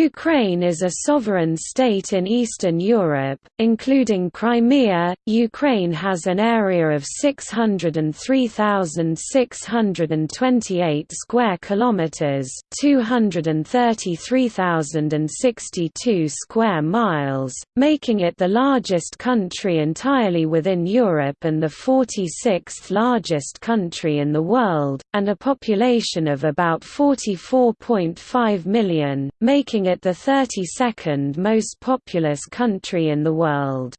Ukraine is a sovereign state in Eastern Europe, including Crimea. Ukraine has an area of 603,628 square kilometers, 233,062 square miles, making it the largest country entirely within Europe and the 46th largest country in the world, and a population of about 44.5 million, making it the 32nd most populous country in the world.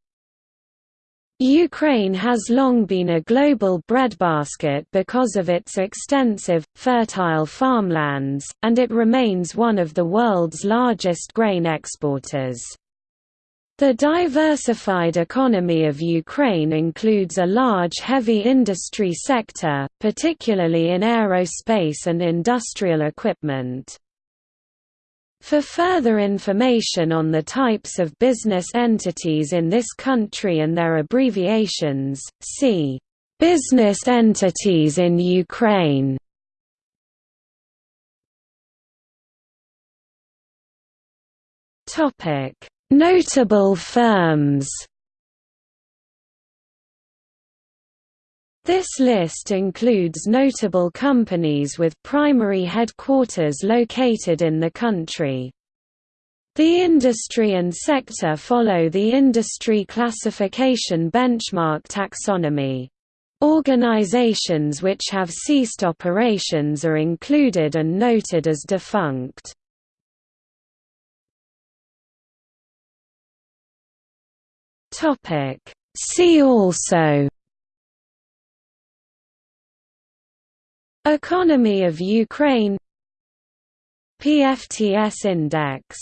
Ukraine has long been a global breadbasket because of its extensive, fertile farmlands, and it remains one of the world's largest grain exporters. The diversified economy of Ukraine includes a large heavy industry sector, particularly in aerospace and industrial equipment. For further information on the types of business entities in this country and their abbreviations, see Business entities in Ukraine. Topic: Notable firms. This list includes notable companies with primary headquarters located in the country. The industry and sector follow the industry classification benchmark taxonomy. Organizations which have ceased operations are included and noted as defunct. See also Economy of Ukraine PFTS index